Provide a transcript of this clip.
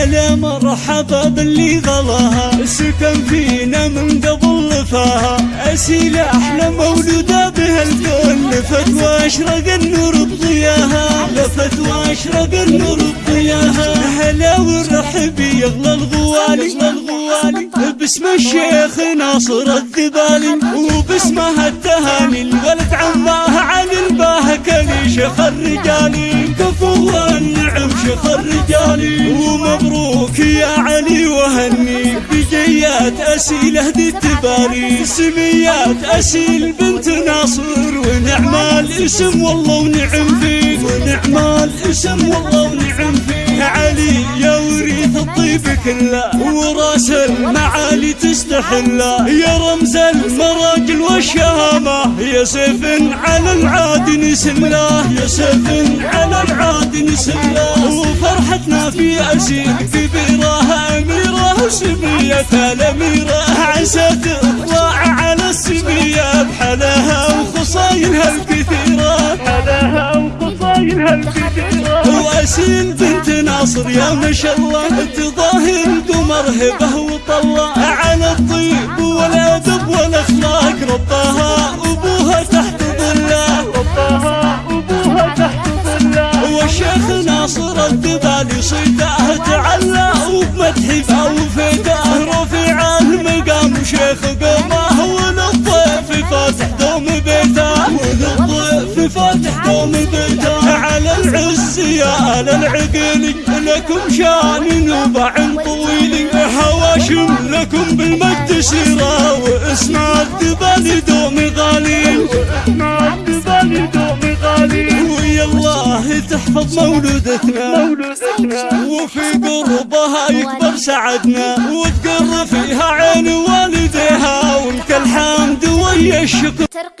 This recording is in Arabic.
هلا مرحبا باللي غلاها. سكن فينا من قبل لفاها أسيلة أحلى مولودة بهالكون لفت وأشرق النور بضياها. لفت وأشرق النور بضياها. هلا والرحب يغلى الغوالي. باسم الشيخ ناصر الذبالي. وباسمها التهاني الولد عماه علي الباه شيخ الرجالي. شيخ الرجالي ومبروك يا علي وهني. بجيات أسيلة ذي التبالي سميات أسيل بنت ناصر. ونعم الاسم والله ونعم فيك ونعم الاسم والله ونعم فيك. علي يا وريث الطيب كله وراس المعالي تستحله يا رمز المراجل والشهامة يا سيف على العاد نسله. يا سيف على العاد نسله وفرحتنا في كبيرة أميرة سمية الأميرة عسى تطلع على السمية بحلاها وخصايلها الكثيرة بحلاها وخصايلها الكثيرة وأسيل بنت ناصر يا ما شاء الله تظاهر قمر هبه والشيخ ناصر الدبالي صيته تعلى وبمدحه وفيته رفيع المقام شيخ قومه وللضيف فاتح دوم بيته. وللضيف فاتح دوم بيته. على العز يا العقيل لكم شان نوبع طويل. هواشم لكم بالمجد سيرة واسم الدبالي دوم غالي. تحفظ مولودتنا. وفي قربها يكبر سعدنا وتقر فيها عين والديها ولك الحمد ويا الشكر. ترقية.